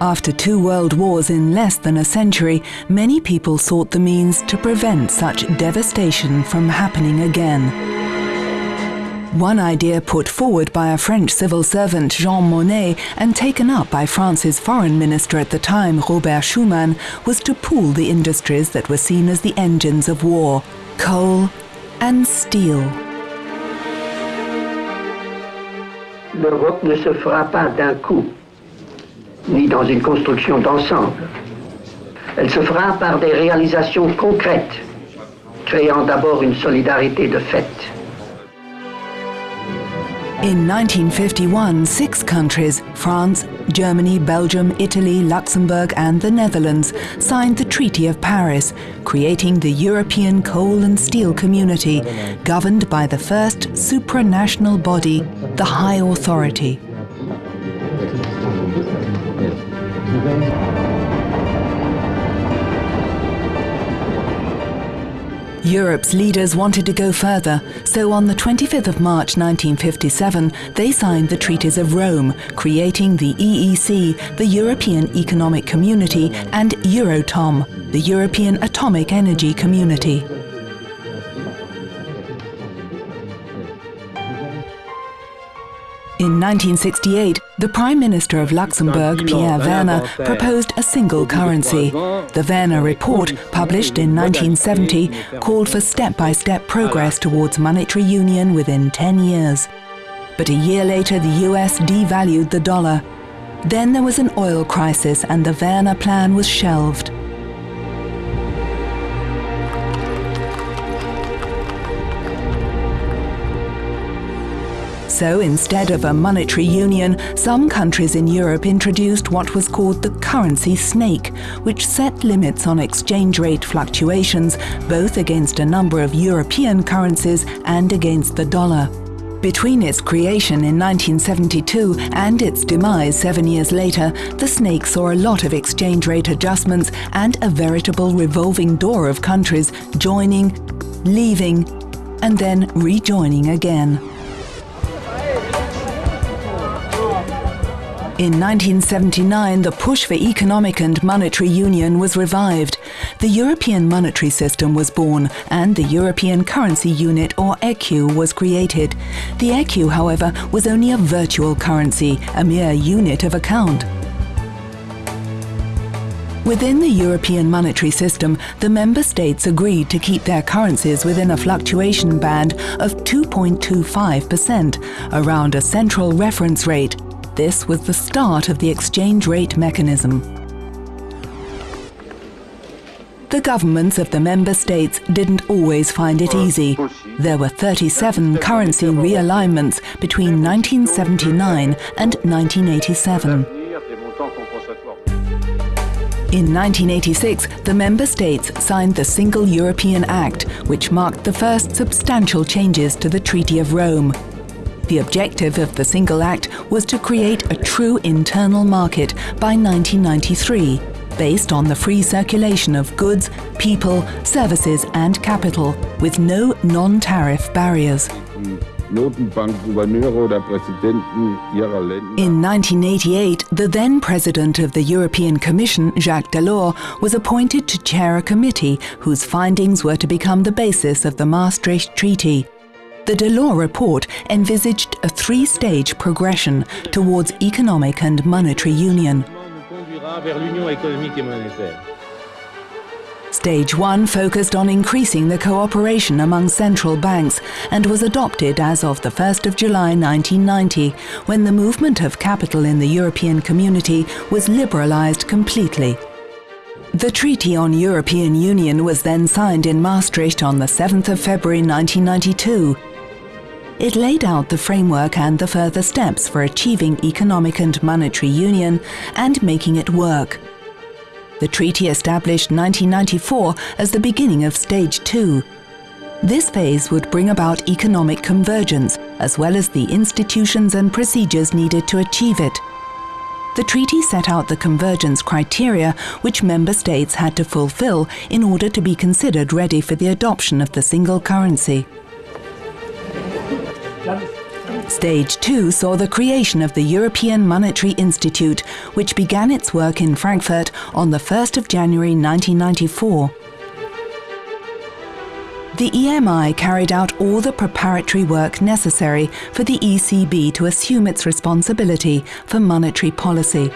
After two world wars in less than a century, many people sought the means to prevent such devastation from happening again. One idea put forward by a French civil servant, Jean Monnet, and taken up by France's foreign minister at the time, Robert Schuman, was to pool the industries that were seen as the engines of war coal and steel. L'Europe ne se fera pas d'un coup, ni dans une construction d'ensemble. Elle se fera par des réalisations concrètes, créant d'abord une solidarité de fait. In 1951, six countries, France, Germany, Belgium, Italy, Luxembourg and the Netherlands, signed the Treaty of Paris, creating the European Coal and Steel Community, governed by the first supranational body, the High Authority. Europe's leaders wanted to go further, so on the 25th of March 1957, they signed the Treaties of Rome, creating the EEC, the European Economic Community, and Euratom, the European Atomic Energy Community. In 1968, the Prime Minister of Luxembourg, Pierre Werner, proposed a single currency. The Werner Report, published in 1970, called for step-by-step progress towards monetary union within 10 years. But a year later, the US devalued the dollar. Then there was an oil crisis and the Werner plan was shelved. So instead of a monetary union, some countries in Europe introduced what was called the currency snake, which set limits on exchange rate fluctuations both against a number of European currencies and against the dollar. Between its creation in 1972 and its demise seven years later, the snake saw a lot of exchange rate adjustments and a veritable revolving door of countries joining, leaving, and then rejoining again. In 1979, the push for economic and monetary union was revived. The European monetary system was born and the European currency unit or ECU was created. The ECU, however, was only a virtual currency, a mere unit of account. Within the European monetary system, the member states agreed to keep their currencies within a fluctuation band of 2.25%, around a central reference rate, this was the start of the exchange rate mechanism. The governments of the member states didn't always find it easy. There were 37 currency realignments between 1979 and 1987. In 1986, the member states signed the Single European Act, which marked the first substantial changes to the Treaty of Rome. The objective of the Single Act was to create a true internal market by 1993, based on the free circulation of goods, people, services and capital, with no non-tariff barriers. In 1988, the then President of the European Commission, Jacques Delors, was appointed to chair a committee whose findings were to become the basis of the Maastricht Treaty. The Delors report envisaged a three-stage progression towards economic and monetary union. Stage 1 focused on increasing the cooperation among central banks and was adopted as of the 1st of July 1990, when the movement of capital in the European community was liberalized completely. The Treaty on European Union was then signed in Maastricht on the 7th of February 1992, it laid out the framework and the further steps for achieving economic and monetary union and making it work. The treaty established 1994 as the beginning of Stage 2. This phase would bring about economic convergence, as well as the institutions and procedures needed to achieve it. The treaty set out the convergence criteria which member states had to fulfill in order to be considered ready for the adoption of the single currency. Stage 2 saw the creation of the European Monetary Institute, which began its work in Frankfurt on the 1st of January 1994. The EMI carried out all the preparatory work necessary for the ECB to assume its responsibility for monetary policy.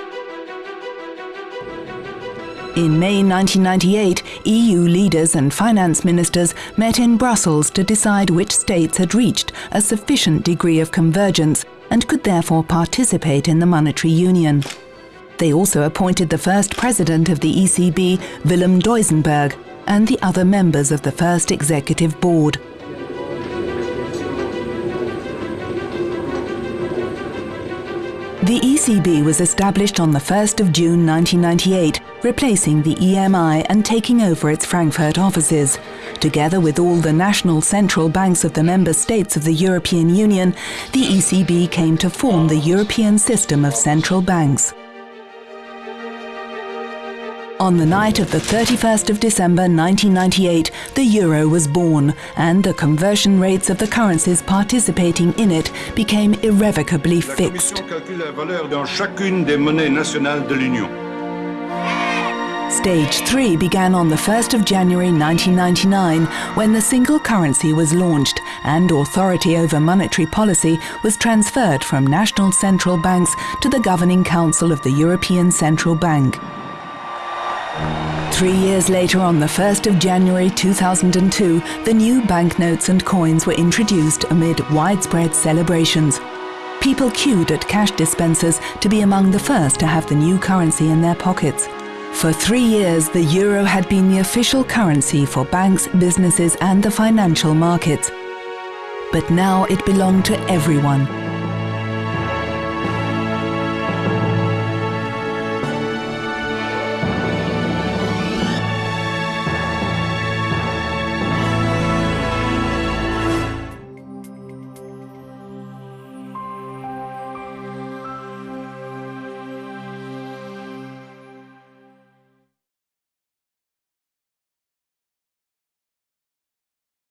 In May 1998, EU leaders and finance ministers met in Brussels to decide which states had reached a sufficient degree of convergence and could therefore participate in the monetary union. They also appointed the first president of the ECB, Willem Duisenberg, and the other members of the first executive board. The ECB was established on the 1st of June 1998, replacing the EMI and taking over its Frankfurt offices. Together with all the national central banks of the member states of the European Union, the ECB came to form the European system of central banks. On the night of the 31st of December 1998, the euro was born and the conversion rates of the currencies participating in it became irrevocably fixed. Stage 3 began on the 1st of January 1999 when the single currency was launched and authority over monetary policy was transferred from national central banks to the Governing Council of the European Central Bank. Three years later, on the 1st of January 2002, the new banknotes and coins were introduced amid widespread celebrations. People queued at cash dispensers to be among the first to have the new currency in their pockets. For three years, the euro had been the official currency for banks, businesses and the financial markets. But now it belonged to everyone,